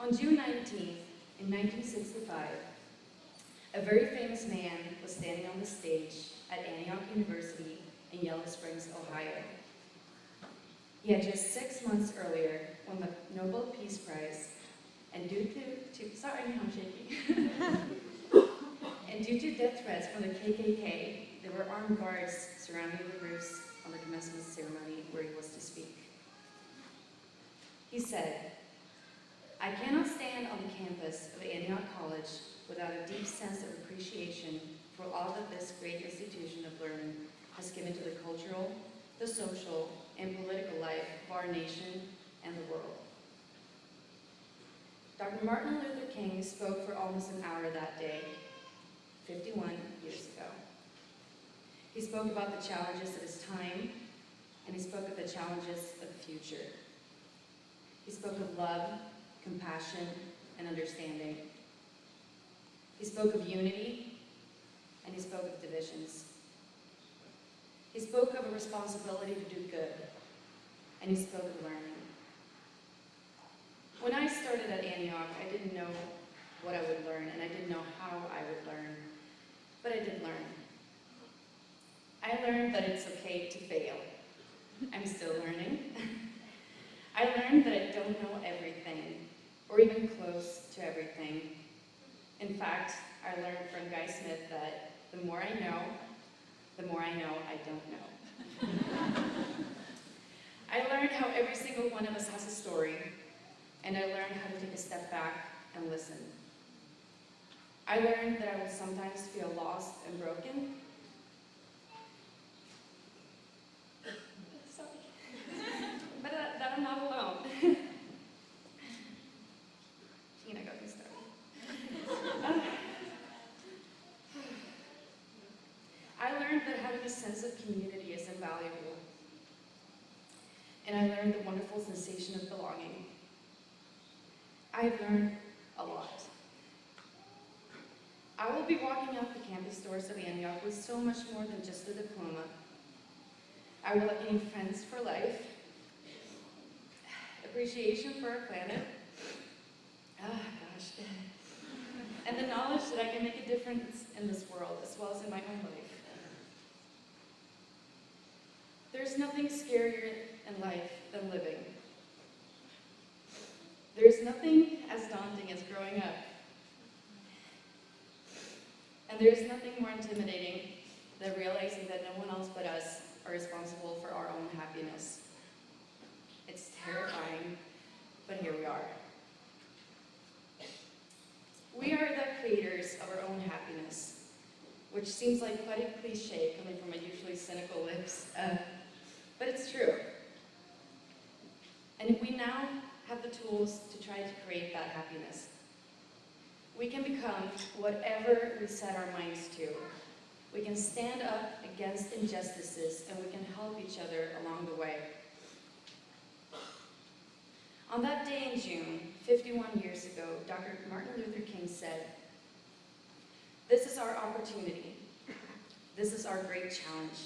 On June 19th, in 1965, a very famous man was standing on the stage at Antioch University in Yellow Springs, Ohio. He had just six months earlier won the Nobel Peace Prize, and due to, to sorry, I'm shaking. and due to death threats from the KKK, there were armed guards surrounding the roofs on the commencement ceremony where he was to speak. He said, I cannot stand on the campus of Antioch College without a deep sense of appreciation for all that this great institution of learning has given to the cultural, the social, and political life of our nation and the world. Dr. Martin Luther King spoke for almost an hour that day, 51 years ago. He spoke about the challenges of his time, and he spoke of the challenges of the future. He spoke of love, compassion, and understanding. He spoke of unity, and he spoke of divisions. He spoke of a responsibility to do good, and he spoke of learning. When I started at Antioch, I didn't know what I would learn, and I didn't know how I would learn, but I did learn. I learned that it's okay to fail. I'm still learning. I learned that I don't know everything, or even close to everything. In fact, I learned from Guy Smith that the more I know, the more I know I don't know. I learned how every single one of us has a story, and I learned how to take a step back and listen. I learned that I will sometimes feel lost and broken. Sorry. but that, that I'm not alone. Tina got me started. I learned that having a sense of community is invaluable. And I learned the wonderful sensation of belonging. I've learned a lot. I will be walking out the campus doors of Antioch with so much more than just a diploma. I will have gained friends for life, appreciation for our planet, ah gosh, and the knowledge that I can make a difference in this world as well as in my own life. Nothing scarier in life than living. There's nothing as daunting as growing up. And there's nothing more intimidating than realizing that no one else but us are responsible for our own happiness. It's terrifying, but here we are. We are the creators of our own happiness, which seems like quite a cliche coming from my usually cynical lips, uh, but it's true. And we now have the tools to try to create that happiness. We can become whatever we set our minds to. We can stand up against injustices and we can help each other along the way. On that day in June, 51 years ago, Dr. Martin Luther King said, this is our opportunity. This is our great challenge.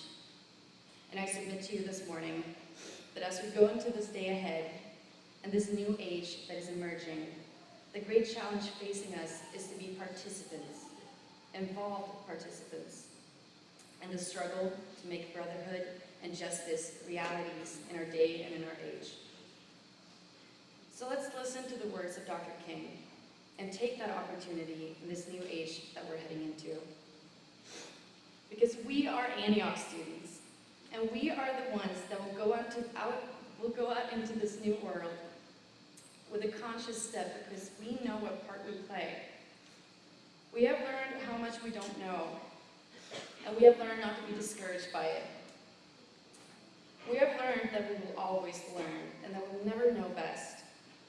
And to you this morning that as we go into this day ahead and this new age that is emerging, the great challenge facing us is to be participants, involved participants, in the struggle to make brotherhood and justice realities in our day and in our age. So let's listen to the words of Dr. King and take that opportunity in this new age that we're heading into. Because we are Antioch students, and we are the ones that will go out, to, out, will go out into this new world with a conscious step because we know what part we play. We have learned how much we don't know, and we have learned not to be discouraged by it. We have learned that we will always learn, and that we'll never know best,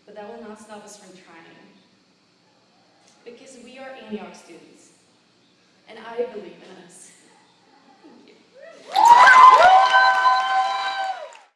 but that will not stop us from trying. Because we are Antioch students, and I believe in us. Thank you.